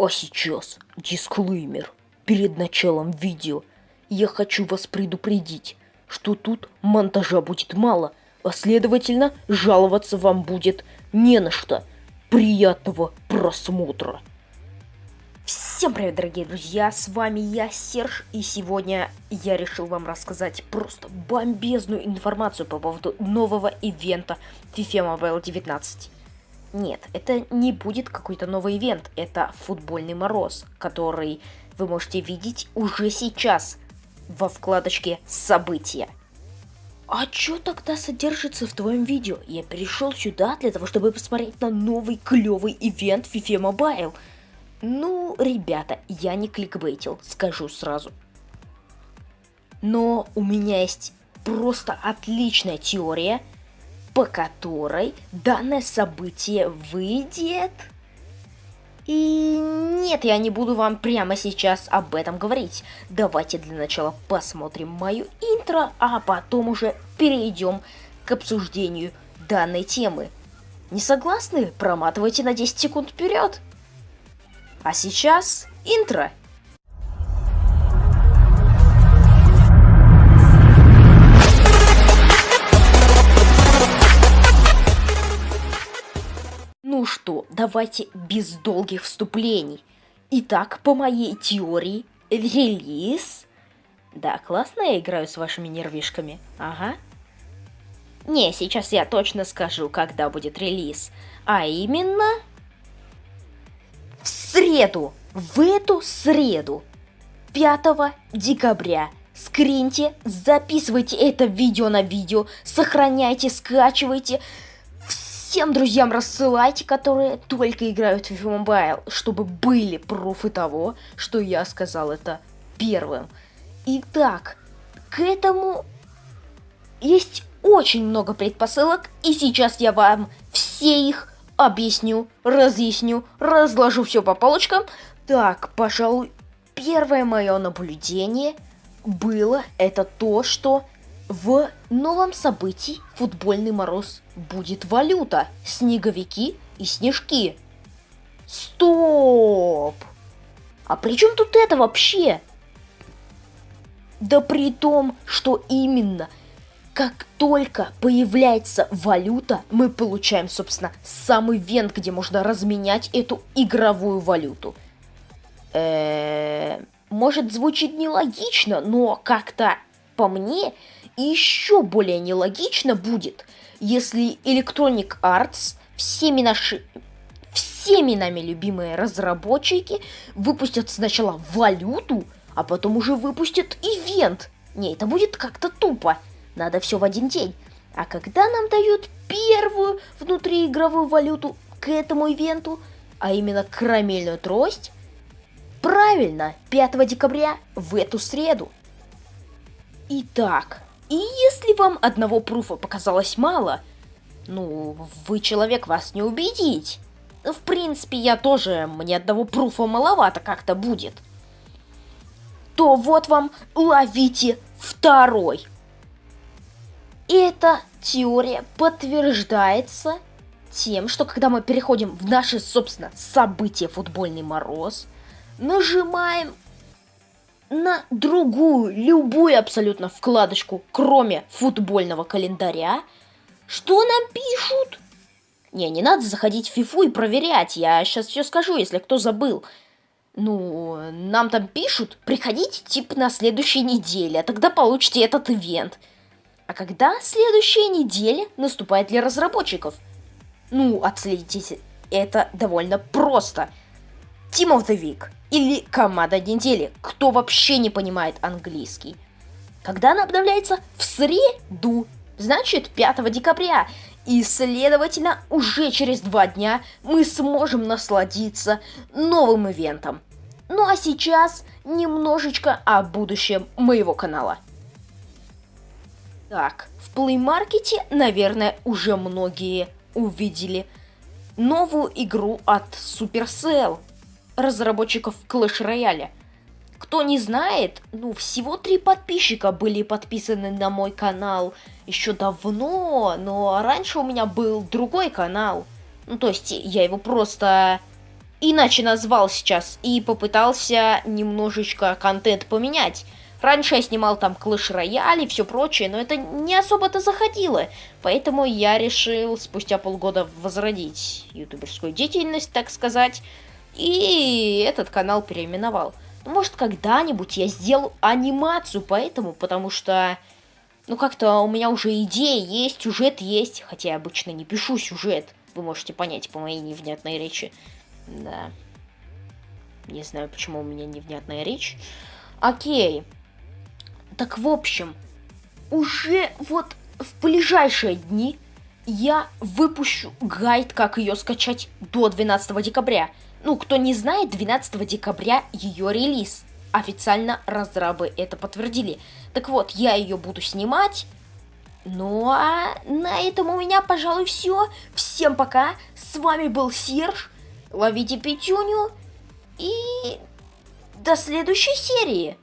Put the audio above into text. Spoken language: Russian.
А сейчас дисклеймер. Перед началом видео я хочу вас предупредить, что тут монтажа будет мало, а следовательно жаловаться вам будет не на что. Приятного просмотра! Всем привет, дорогие друзья, с вами я, Серж, и сегодня я решил вам рассказать просто бомбезную информацию по поводу нового ивента FIFA Mobile 19. Нет, это не будет какой-то новый ивент, это футбольный мороз, который вы можете видеть уже сейчас во вкладочке «События». А что тогда содержится в твоем видео? Я перешел сюда для того, чтобы посмотреть на новый клевый ивент FIFA Mobile. Ну, ребята, я не кликбейтил, скажу сразу. Но у меня есть просто отличная теория – по которой данное событие выйдет... И нет, я не буду вам прямо сейчас об этом говорить. Давайте для начала посмотрим мою интро, а потом уже перейдем к обсуждению данной темы. Не согласны? Проматывайте на 10 секунд вперед. А сейчас интро. Давайте без долгих вступлений. Итак, по моей теории, релиз... Да, классно я играю с вашими нервишками. Ага. Не, сейчас я точно скажу, когда будет релиз. А именно... В среду! В эту среду! 5 декабря. Скриньте, записывайте это видео на видео, сохраняйте, скачивайте всем друзьям рассылайте, которые только играют в FIFA Mobile, чтобы были пруфы того, что я сказал это первым. Итак, к этому есть очень много предпосылок, и сейчас я вам все их объясню, разъясню, разложу все по полочкам. Так, пожалуй, первое мое наблюдение было это то, что в новом событии «Футбольный мороз» будет валюта, снеговики и снежки. Стоп! А при чем тут это вообще? Да при том, что именно как только появляется валюта, мы получаем, собственно, самый вент, где можно разменять эту игровую валюту. Э -э, может, звучит нелогично, но как-то по мне еще более нелогично будет, если Electronic Arts, всеми наши всеми нами любимые разработчики выпустят сначала валюту, а потом уже выпустят ивент. Не, это будет как-то тупо. Надо все в один день. А когда нам дают первую внутриигровую валюту к этому ивенту, а именно карамельную трость, правильно, 5 декабря в эту среду. Итак, и если вам одного пруфа показалось мало, ну, вы человек, вас не убедить. В принципе, я тоже, мне одного пруфа маловато как-то будет. То вот вам ловите второй. Эта теория подтверждается тем, что когда мы переходим в наше, собственно, событие «Футбольный мороз», нажимаем на другую, любую абсолютно вкладочку, кроме футбольного календаря, что нам пишут? Не, не надо заходить в фифу и проверять, я сейчас все скажу, если кто забыл. Ну, нам там пишут, приходите типа на следующей неделе, а тогда получите этот ивент. А когда следующая неделя наступает для разработчиков? Ну, отследите, это довольно просто. Team of the Week или команда недели, кто вообще не понимает английский. Когда она обновляется? В среду, значит 5 декабря. И, следовательно, уже через два дня мы сможем насладиться новым ивентом. Ну а сейчас немножечко о будущем моего канала. Так, в Play Market, наверное, уже многие увидели новую игру от Supercell разработчиков Clash Royale. Кто не знает, ну, всего три подписчика были подписаны на мой канал еще давно, но раньше у меня был другой канал. Ну, то есть, я его просто иначе назвал сейчас и попытался немножечко контент поменять. Раньше я снимал там Clash Royale и все прочее, но это не особо-то заходило. Поэтому я решил спустя полгода возродить ютуберскую деятельность, так сказать. И этот канал переименовал. Может, когда-нибудь я сделаю анимацию по этому, потому что... Ну, как-то у меня уже идея есть, сюжет есть. Хотя я обычно не пишу сюжет. Вы можете понять по моей невнятной речи. Да. Не знаю, почему у меня невнятная речь. Окей. Так, в общем, уже вот в ближайшие дни я выпущу гайд, как ее скачать до 12 декабря. Ну, кто не знает, 12 декабря ее релиз. Официально разрабы это подтвердили. Так вот, я ее буду снимать. Ну а на этом у меня, пожалуй, все. Всем пока. С вами был Серж. Ловите пятюню. И до следующей серии.